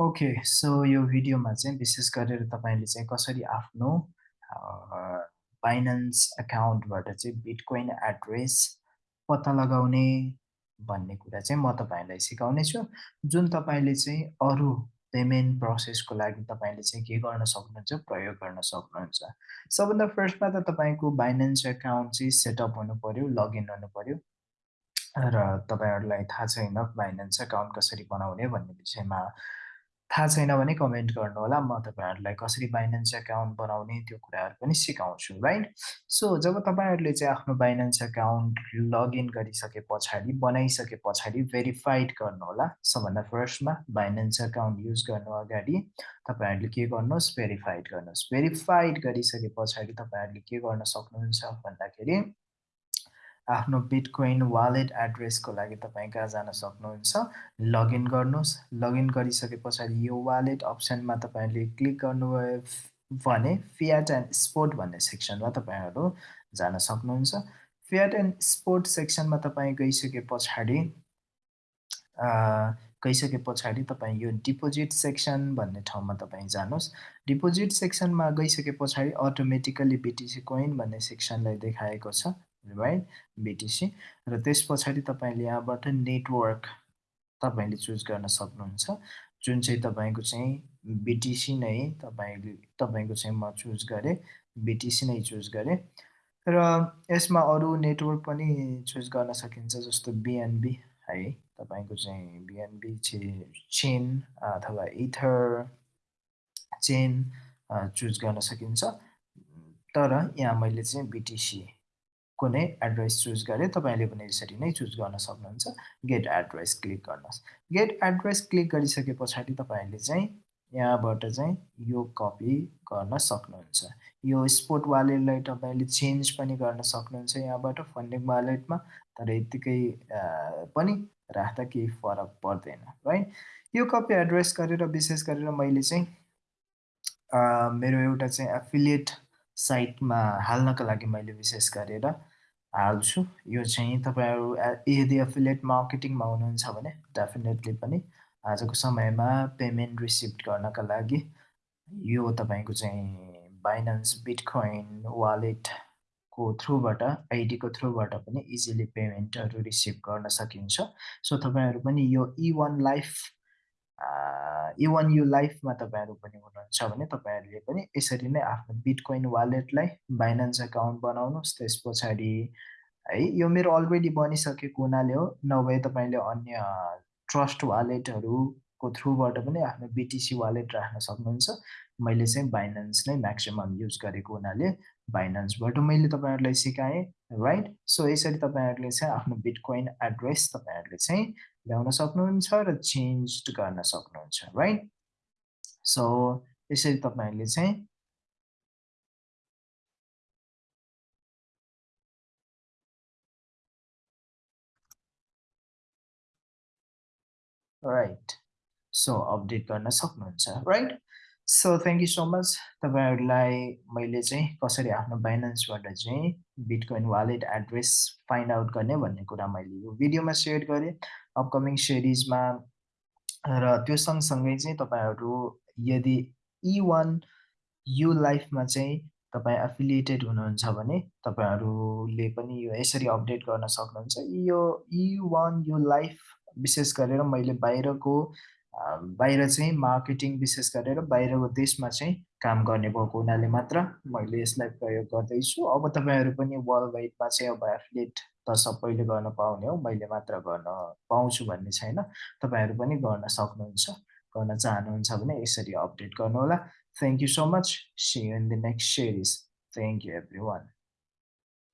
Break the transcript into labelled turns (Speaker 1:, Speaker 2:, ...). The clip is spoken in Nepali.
Speaker 1: ओके सो यो भिडियोमा चाहिँ विशेष गरेर तपाईँले चाहिँ कसरी आफ्नो फाइनेन्स एकाउन्टबाट चाहिँ बिटकोइन एड्रेस पत्ता लगाउने भन्ने कुरा चाहिँ म तपाईँलाई सिकाउने छु जुन तपाईँले चाहिँ अरू पेमेन्ट प्रोसेसको लागि तपाईँले चाहिँ के गर्न सक्नुहुन्छ प्रयोग गर्न सक्नुहुन्छ। सबभन्दा फर्स्टमा त तपाईँको बाइनेन्स एकाउन्ट चाहिँ सेटअप हुनु पऱ्यो लगइन हुनु पऱ्यो र तपाईँहरूलाई थाहा छैन बाइनेन्स एकाउन्ट कसरी बनाउने भन्ने विषयमा थाहा छैन भने कमेन्ट गर्नुहोला म तपाईँहरूलाई कसरी बाइनेन्स एकाउन्ट बनाउने त्यो कुराहरू पनि सिकाउँछु राइट सो जब तपाईँहरूले चाहिँ आफ्नो बाइनेन्स एकाउन्ट लगइन गरिसके पछाडि बनाइसके पछाडि भेरिफाइड गर्नुहोला सबभन्दा फर्स्टमा बाइनेन्स एकाउन्ट युज गर्नु अगाडि तपाईँहरूले के गर्नुहोस्? भेरिफाइड गर्नुहोस्। भेरिफाइड गरिसके पछाडि तपाईँहरूले के गर्न सक्नुहुन्छ भन्दाखेरि आफ्नो बिटकोइन वालेट एड्रेसको लागि तपाईँ कहाँ जान सक्नुहुन्छ लगइन गर्नुहोस्। लगइन गरिसके पछाडि यो वालेट अप्सनमा तपाईँले क्लिक गर्नुभयो भने फियाट एन्ड स्पोर्ट भन्ने सेक्सनमा तपाईँहरू जान सक्नुहुन्छ। फियाट एन्ड स्पोर्ट सेक्सनमा तपाईँ गइसके पछाडि गइसके पछाडि तपाईँ यो डिपोजिट सेक्सन भन्ने ठाउँमा तपाईँ जानुहोस्। डिपोजिट सेक्सनमा गइसके पछाडि अटोमेटिकल्ली बिटिसी कोइन भन्ने सेक्सनलाई देखाएको छ। राइट बिटिसी र त्यस पछाडि तपाईँले यहाँबाट नेटवर्क तपाईँले चुज गर्न सक्नुहुन्छ। जुन चाहिँ तपाईँको चाहिँ बिटिसी नै तपाईँले तपाईँको चाहिँ म चुज गरेँ बिटिसी नै चुज गरेँ। र यसमा अरू नेटवर्क पनि चुज गर्न सकिन्छ जस्तो बिएनबी है तपाईँको चाहिँ बिएनबी चेन अथवा इथर चेन चुज गर्न सकिन्छ। तर यहाँ मैले चाहिँ बिटिसी कुनै एड्रेस चुज गरे तपाईँले पनि यसरी नै चुज गर्न सक्नुहुन्छ। गेट एड्रेस क्लिक गर्नुहोस्। गेट एड्रेस क्लिक गरिसके पछाडि तपाईँहरूले चाहिँ यहाँबाट चाहिँ यो कपी गर्न सक्नुहुन्छ। यो स्पोर्ट वालेटलाई तपाईँले चेन्ज पनि गर्न सक्नुहुन्छ यहाँबाट फन्डिङ वालेटमा तर यत्तिकै पनि राख्दा केही फरक पर्दैन है यो कपी एड्रेस गरेर विशेष गरेर मैले चाहिँ मेरो एउटा चाहिँ एफिलिएट साइटमा हाल्नको लागि मैले विशेष गरेर हाल्छु। यो चाहिँ तपाईँहरू यदि एफिलिएट मार्केटिङमा हुनुहुन्छ भने डेफिनेटली पनि आजको समयमा पेमेन्ट रिसिभ गर्नका लागि यो तपाईँको चाहिँ बाइनान्स बिटकोइन वालेटको थ्रुबाट आइडीको थ्रुबाट पनि इजिली पेमेन्टहरू रिसिभ गर्न सकिन्छ। सो तपाईँहरू पनि यो इ वान लाइफ इवन यो लाइफमा तपाईँहरू पनि हुनुहुन्छ भने तपाईँहरूले पनि यसरी नै आफ्नो बिटकोइन वालेटलाई बाइनान्स एकाउन्ट बनाउनुहोस्। त्यस पछाडि है यो मेरो अलरेडी बनिसकेको हुनाले हो। नभए तपाईँले अन्य ट्रस्ट वालेटहरूको थ्रुबाट पनि आफ्नो बिटिसी वालेट राख्न सक्नुहुन्छ। मैले चाहिँ बाइनान्स नै म्याक्सिमम् युज गरेको हुनाले बाइनान्सबाट मैले तपाईँहरूलाई सिकाएँ राइट? सो यसरी तपाईँहरूले चाहिँ आफ्नो बिटकोइन एड्रेस तपाईँहरूले चाहिँ ल्याउन सक्नुहुन्छ र चेन्ज गर्न सक्नुहुन्छ राइट सो यसरी तपाईँहरूले चाहिँ राइट सो अपडेट गर्न सक्नुहुन्छ right so thank you so much तपाईँहरूलाई मैले चाहिँ कसरी आफ्नो बाइनेन्सबाट चाहिँ bitcoin wallet address find out गर्ने भन्ने कुरा मैले यो भिडियोमा सेयर गरेँ। अपकमिङ सिरिजमा र त्यो सँगसँगै चाहिँ तपाईँहरू यदि इ वान यु लाइफमा चाहिँ तपाईँ एफिलिएटेड हुनुहुन्छ भने तपाईँहरूले पनि यो यसरी अपडेट गर्न सक्नुहुन्छ। यो इ वान यु लाइफ विशेष गरेर मैले बाहिरको बाहिर चाहिँ मार्केटिङ विशेष गरेर बाहिरको देशमा चाहिँ काम गर्ने भएको हुनाले मात्र मैले यसलाई प्रयोग गर्दैछु। अब तपाईँहरू पनि वर्ल्ड वाइडमा चाहिँ अब एफिलेट त सबैले गर्न पाउने हो मैले मात्र गर्न पाउँछु भन्ने छैन। तपाईँहरू पनि गर्न सक्नुहुन्छ गर्न चाहनुहुन्छ भने यसरी अपडेट गर्नुहोला। Thank you so much see in the next series thank you everyone